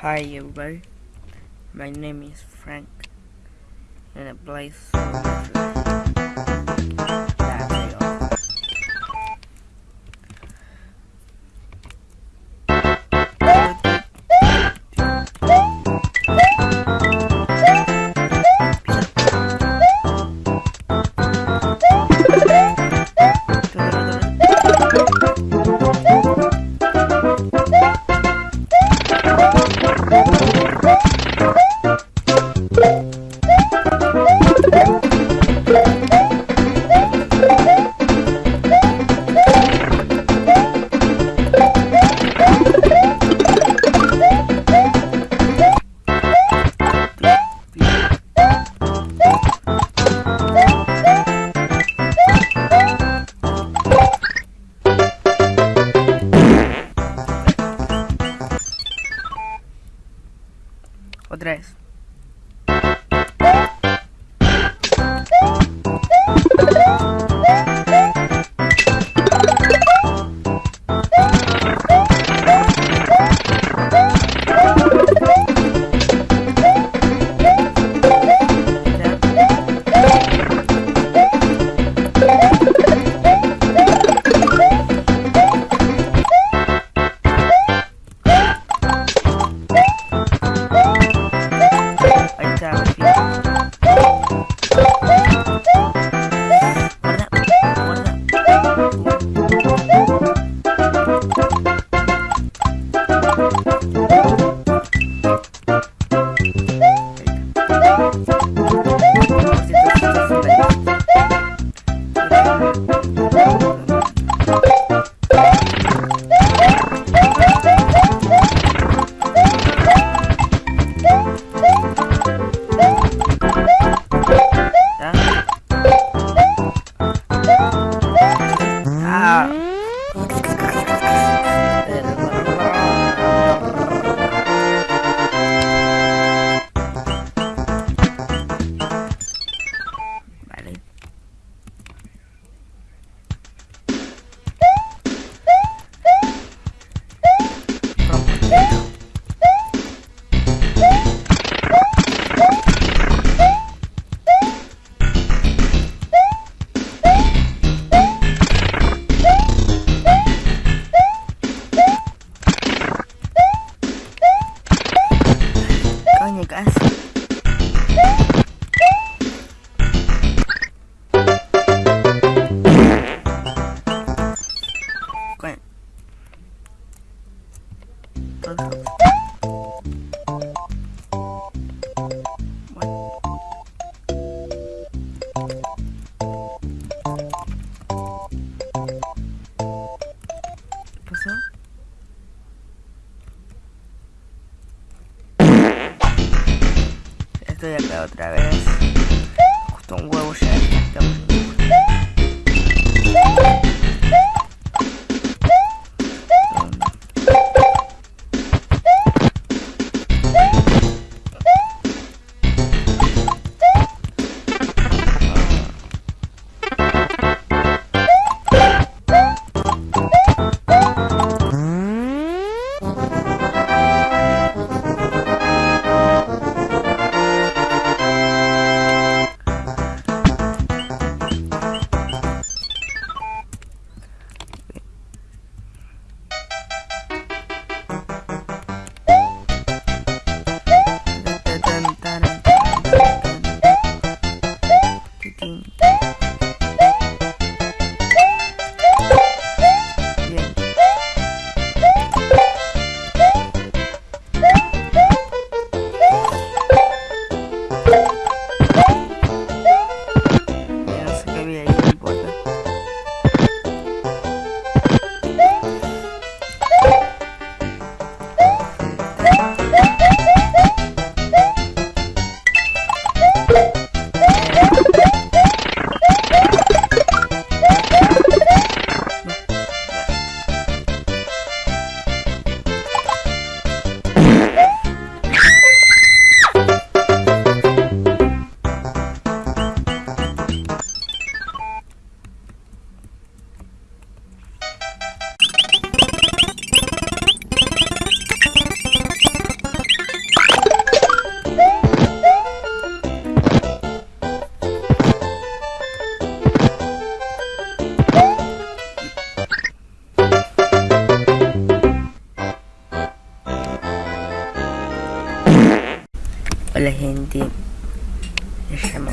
Hi everybody, my name is Frank and I play Coño, casi. Coño. Todo. Bueno. ¿Qué pasó? Estoy acá otra vez. Justo un huevo ya. la gente. Lasciamo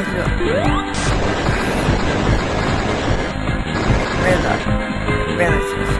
ódio. Verdade. Verdade.